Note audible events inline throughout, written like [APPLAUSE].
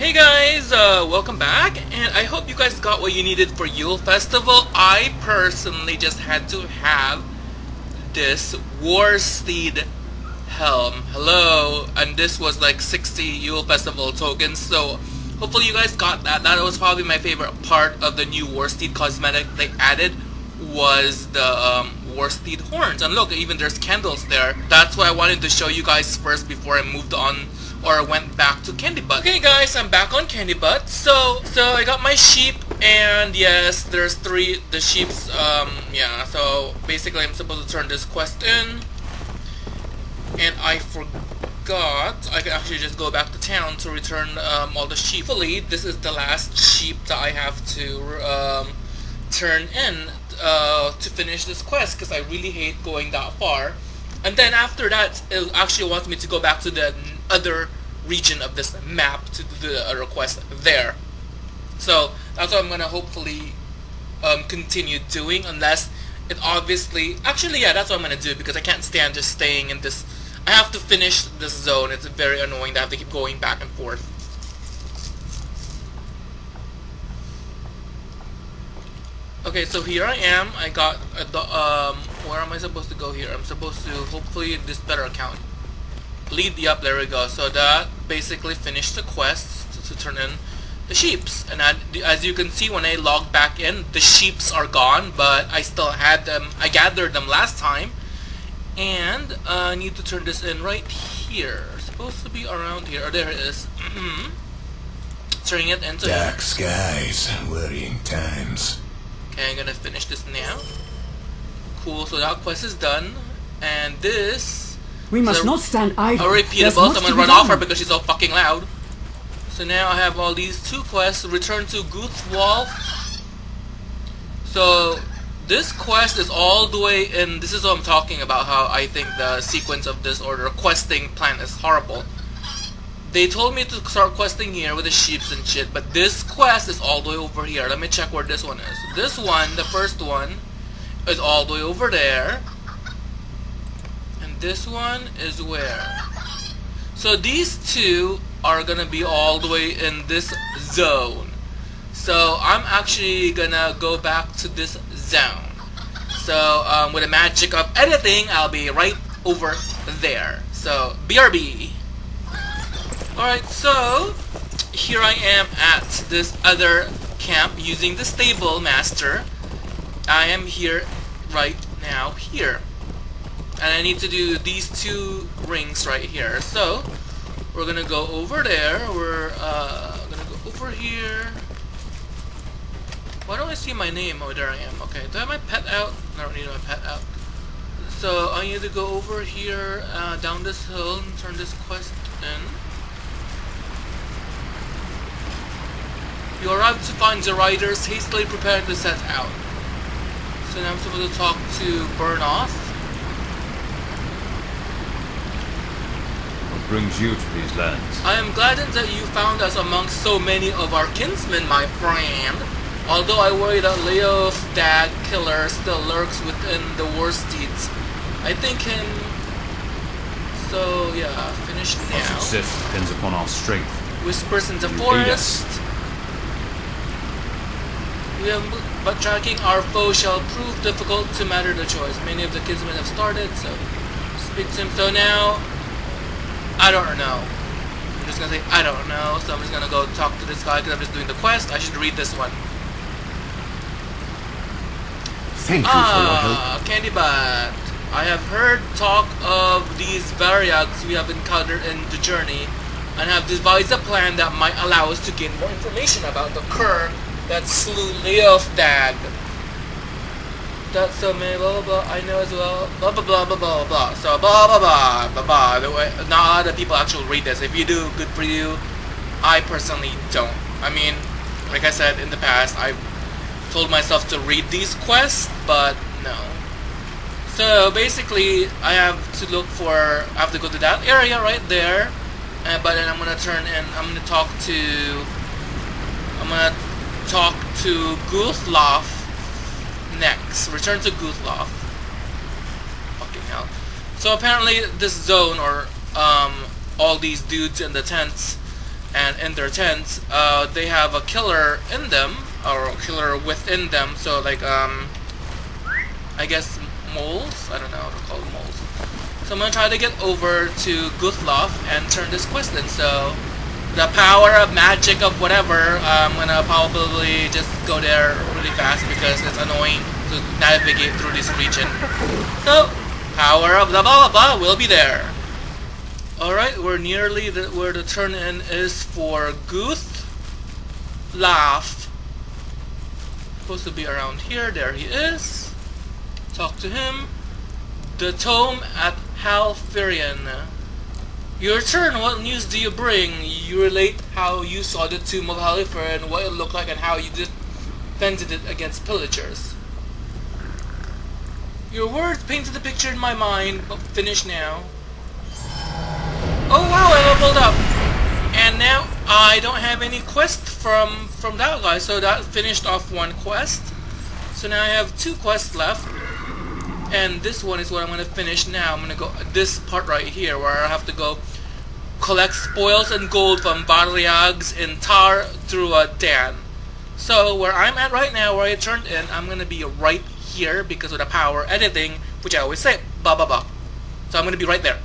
Hey guys, uh, welcome back, and I hope you guys got what you needed for Yule Festival. I personally just had to have this Warsteed helm. Hello, and this was like 60 Yule Festival tokens, so hopefully you guys got that. That was probably my favorite part of the new Warsteed cosmetic they added was the um, Warsteed horns. And look, even there's candles there. That's what I wanted to show you guys first before I moved on or went back to Candy Butt. Okay guys, I'm back on Candy Butt. So, so I got my sheep and yes, there's three, the sheep's, um, yeah, so basically I'm supposed to turn this quest in and I forgot I can actually just go back to town to return um, all the sheep. Hopefully this is the last sheep that I have to um, turn in uh, to finish this quest because I really hate going that far. And then after that, it actually wants me to go back to the other region of this map to do the request there. So that's what I'm gonna hopefully um, continue doing unless it obviously actually yeah that's what I'm gonna do because I can't stand just staying in this I have to finish this zone. It's very annoying to have to keep going back and forth. Okay so here I am. I got the um where am I supposed to go here? I'm supposed to hopefully this better account. Lead the up, there we go. So that basically finished the quest to, to turn in the sheeps. And I, as you can see when I log back in the sheeps are gone but I still had them I gathered them last time. And uh, I need to turn this in right here. It's supposed to be around here. Oh, there it is. [CLEARS THROAT] Turning it into dark skies worrying times. Okay I'm gonna finish this now cool so that quest is done and this we must not stand idle. A repeatable, someone run off her because she's so fucking loud. So now I have all these two quests. Return to Guthlaf. So this quest is all the way in. This is what I'm talking about. How I think the sequence of this order questing plan is horrible. They told me to start questing here with the sheeps and shit, but this quest is all the way over here. Let me check where this one is. This one, the first one, is all the way over there And this one is where? So these two are gonna be all the way in this zone. So I'm actually gonna go back to this zone. So um, with the magic of editing, I'll be right over there. So BRB. Alright, so here I am at this other camp using the stable master. I am here right now here and I need to do these two rings right here. So we're gonna go over there. We're uh, gonna go over here. Why don't I see my name? Oh, there I am. Okay, do I have my pet out? I don't need my pet out. So I need to go over here, uh, down this hill, and turn this quest in. You are out to find the riders hastily preparing to set out. So now I'm supposed to talk to Burnoth. brings you to these lands? I am gladdened that you found us amongst so many of our kinsmen, my friend. Although I worry that Leo's dad killer still lurks within the Warsteeds. I think him... So, yeah, finish now. Our success depends upon our strength. Whispers in the you forest. Have, but tracking our foe shall prove difficult to matter the choice. Many of the kinsmen have started, so speak to him. So now, I don't know. I'm just gonna say, I don't know, so I'm just gonna go talk to this guy because I'm just doing the quest. I should read this one. Thank you ah, for your ah, help. Candy Butt. I have heard talk of these Varyags we have encountered in the journey and have devised a plan that might allow us to gain more information about the cur that slew Leofdag that's so many blah blah blah. I know as well. Blah blah blah blah blah blah so blah blah blah blah blah. The way not a lot of people actually read this. If you do good for you. I personally don't. I mean like I said in the past I told myself to read these quests but no. So basically I have to look for I have to go to that area right there. Uh, but then I'm gonna turn and I'm gonna talk to I'm gonna talk to Guthlaf next. Return to Guthlaf. Fucking hell. So apparently this zone, or um, all these dudes in the tents, and in their tents, uh, they have a killer in them or a killer within them. So like um, I guess moles. I don't know how to call them moles. So I'm gonna try to get over to Guthlaf and turn this quest in. So the power of magic of whatever, I'm gonna probably just go there really fast because it's annoying to navigate through this region. So power of the blah blah blah will be there. Alright, we're nearly the, where the turn in is for Guth Laugh. Supposed to be around here. There he is. Talk to him. The tome at Halfirian. Your turn. What news do you bring? You relate how you saw the tomb of Halifa and what it looked like, and how you defended it against pillagers. Your words painted the picture in my mind, but finish now. Oh wow, I leveled up! And now I don't have any quest from from that guy, so that finished off one quest. So now I have two quests left. And this one is what I'm gonna finish now. I'm gonna go this part right here where I have to go collect spoils and gold from Varyags in Tar through a Dan. So where I'm at right now, where I turned in, I'm gonna be right here because of the power editing, which I always say, blah blah blah. So I'm gonna be right there.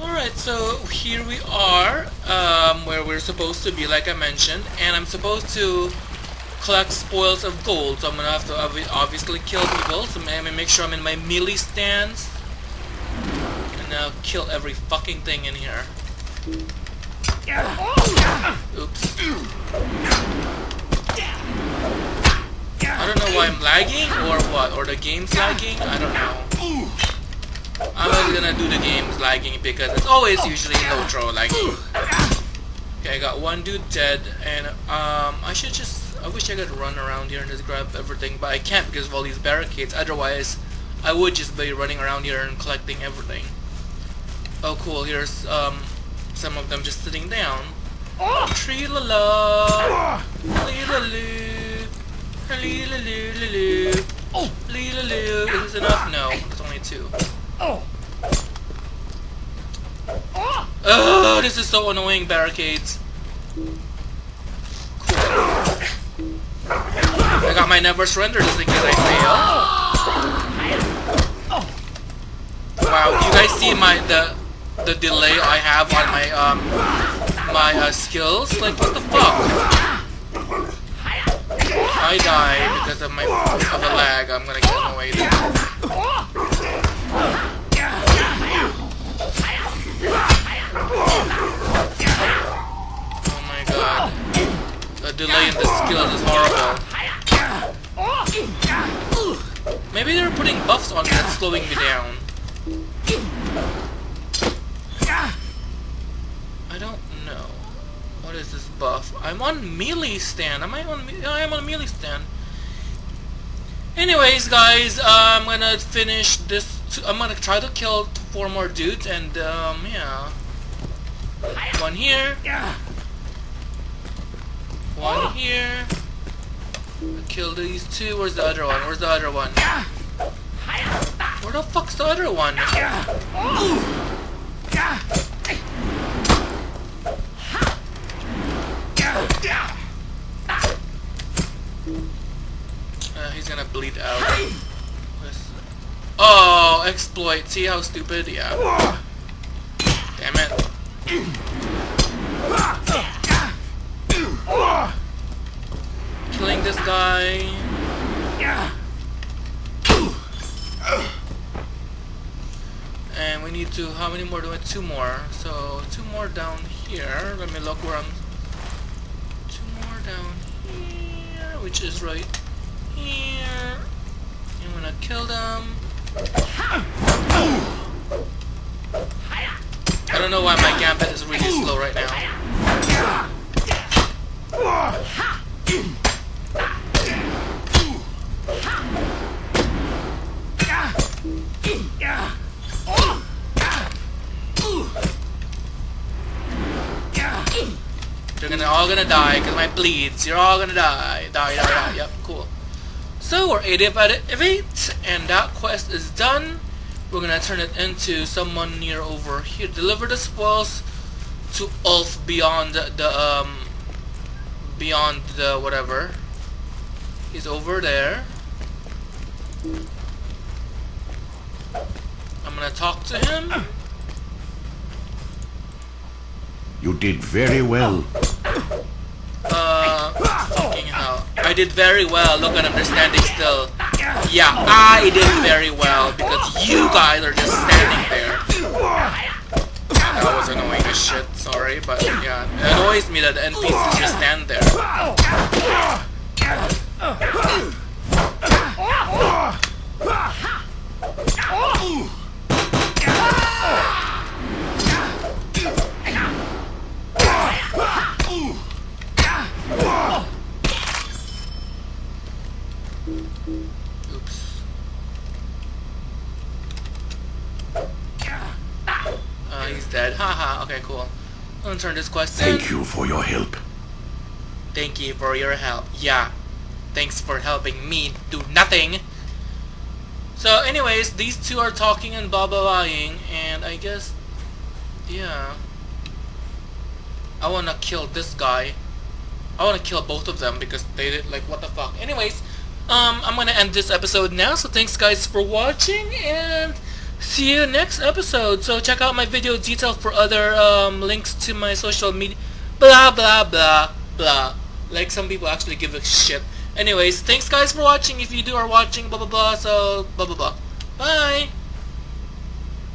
Alright, so here we are, um, where we're supposed to be, like I mentioned, and I'm supposed to collect spoils of gold, so I'm gonna have to obviously kill people, so I'm gonna make sure I'm in my melee stance, and now kill every fucking thing in here. I don't know why I'm lagging, or what, or the game's lagging, I don't know. I'm not gonna do the game's lagging because it's always usually Lotro lagging. Okay, I got one dude dead, and um, I should just, I wish I could run around here and just grab everything, but I can't because of all these barricades, otherwise I would just be running around here and collecting everything. Oh cool, here's um, some of them just sitting down. Ah! Oh! Tree la la, lee la loo, lee la loo, lee loo, lee la loo. Is this enough? No, it's only two. Oh, ah! this is so annoying, barricades. Cool. I got my never surrender just in case I fail. Ah! Wow, you guys see my the the delay I have on my um my uh, skills? Like what the fuck? I die because of my of the lag. I'm gonna get away. Oh my god. The delay in the skills is horrible. Maybe they're putting buffs on me that's slowing me down. I don't know. What is this buff? I'm on melee stand. Am I on? I am on melee stand. Anyways, guys, uh, I'm gonna finish this. I'm gonna try to kill four more dudes, and um, yeah. One here. One here. Kill these two. Where's the other one? Where's the other one? Where the fuck's the other one? Uh, out. Oh, exploit. See how stupid? Yeah. Damn it. Killing this guy. And we need to, how many more do we, two more. So, two more down here. Let me look where I'm, two more down here, which is right here. Gonna kill them. I don't know why my gambit is really slow right now. They're gonna all gonna die because my bleeds. You're all gonna die. Die, die, die. Yep, cool. So we're 80 out of 8, and that quest is done. We're gonna turn it into someone near over here. Deliver the spoils to Ulf beyond the um beyond the whatever. He's over there. I'm gonna talk to him. You did very well. Uh, fucking hell. I did very well. Look at him, they're standing still. Yeah, I did very well because you guys are just standing there. That was annoying as shit, sorry, but yeah. It annoys me that the NPCs just stand there. Uh, he's dead. Haha, okay, cool. I'm gonna turn this quest in. Thank you for your help. Thank you for your help. Yeah. Thanks for helping me do nothing. So anyways, these two are talking and blah blah blahing, and I guess, yeah. I wanna kill this guy. I wanna kill both of them because they did like what the fuck. Anyways, um, I'm gonna end this episode now. So thanks guys for watching and see you next episode. So check out my video detail for other um, links to my social media. Blah blah blah blah. Like some people actually give a shit. Anyways, thanks guys for watching. If you do are watching, blah blah blah. So blah blah blah. Bye.